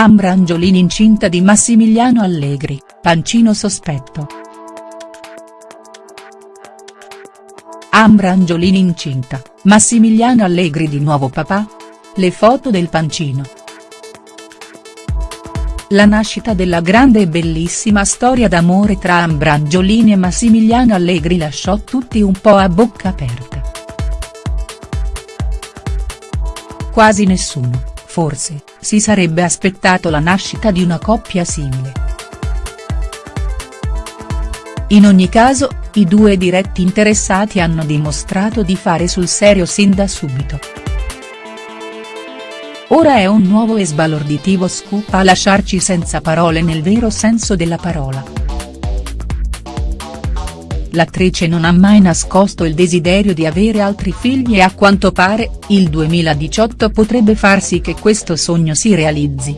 Ambra Angiolini incinta di Massimiliano Allegri, pancino sospetto. Ambra Angiolini incinta, Massimiliano Allegri di nuovo papà? Le foto del pancino. La nascita della grande e bellissima storia d'amore tra Ambra Angiolini e Massimiliano Allegri lasciò tutti un po' a bocca aperta. Quasi nessuno, forse, si sarebbe aspettato la nascita di una coppia simile. In ogni caso, i due diretti interessati hanno dimostrato di fare sul serio sin da subito. Ora è un nuovo e sbalorditivo scoop a lasciarci senza parole nel vero senso della parola. L'attrice non ha mai nascosto il desiderio di avere altri figli e a quanto pare, il 2018 potrebbe far sì che questo sogno si realizzi.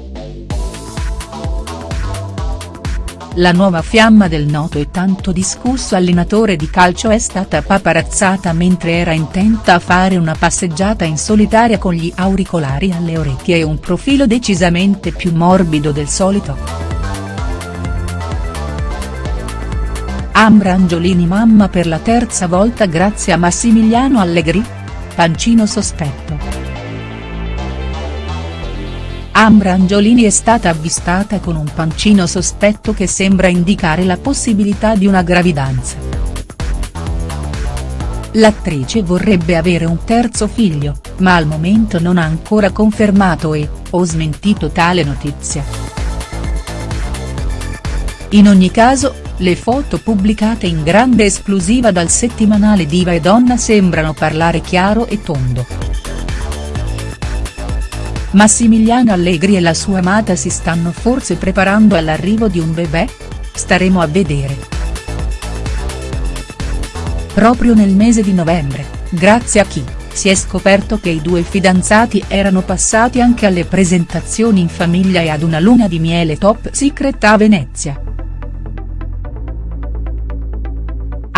La nuova fiamma del noto e tanto discusso allenatore di calcio è stata paparazzata mentre era intenta a fare una passeggiata in solitaria con gli auricolari alle orecchie e un profilo decisamente più morbido del solito. Ambra Angiolini mamma per la terza volta grazie a Massimiliano Allegri? Pancino sospetto. Ambra Angiolini è stata avvistata con un pancino sospetto che sembra indicare la possibilità di una gravidanza. L'attrice vorrebbe avere un terzo figlio, ma al momento non ha ancora confermato e, o smentito tale notizia. In ogni caso, le foto pubblicate in grande esclusiva dal settimanale Diva e Donna sembrano parlare chiaro e tondo. Massimiliano Allegri e la sua amata si stanno forse preparando all'arrivo di un bebè? Staremo a vedere. Proprio nel mese di novembre, grazie a chi, si è scoperto che i due fidanzati erano passati anche alle presentazioni in famiglia e ad una luna di miele top secret a Venezia.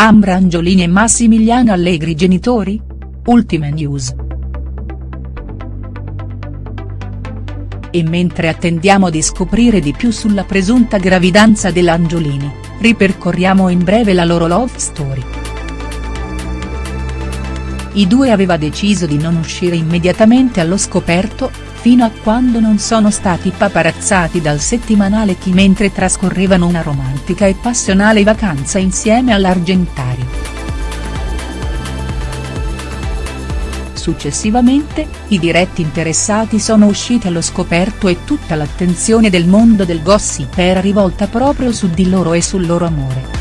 Ambra Angiolini e Massimiliano Allegri genitori? Ultime news. E mentre attendiamo di scoprire di più sulla presunta gravidanza dell'Angiolini, ripercorriamo in breve la loro love story. I due aveva deciso di non uscire immediatamente allo scoperto, fino a quando non sono stati paparazzati dal settimanale Chi mentre trascorrevano una romantica e passionale vacanza insieme all'Argentario. Successivamente, i diretti interessati sono usciti allo scoperto e tutta l'attenzione del mondo del gossip era rivolta proprio su di loro e sul loro amore.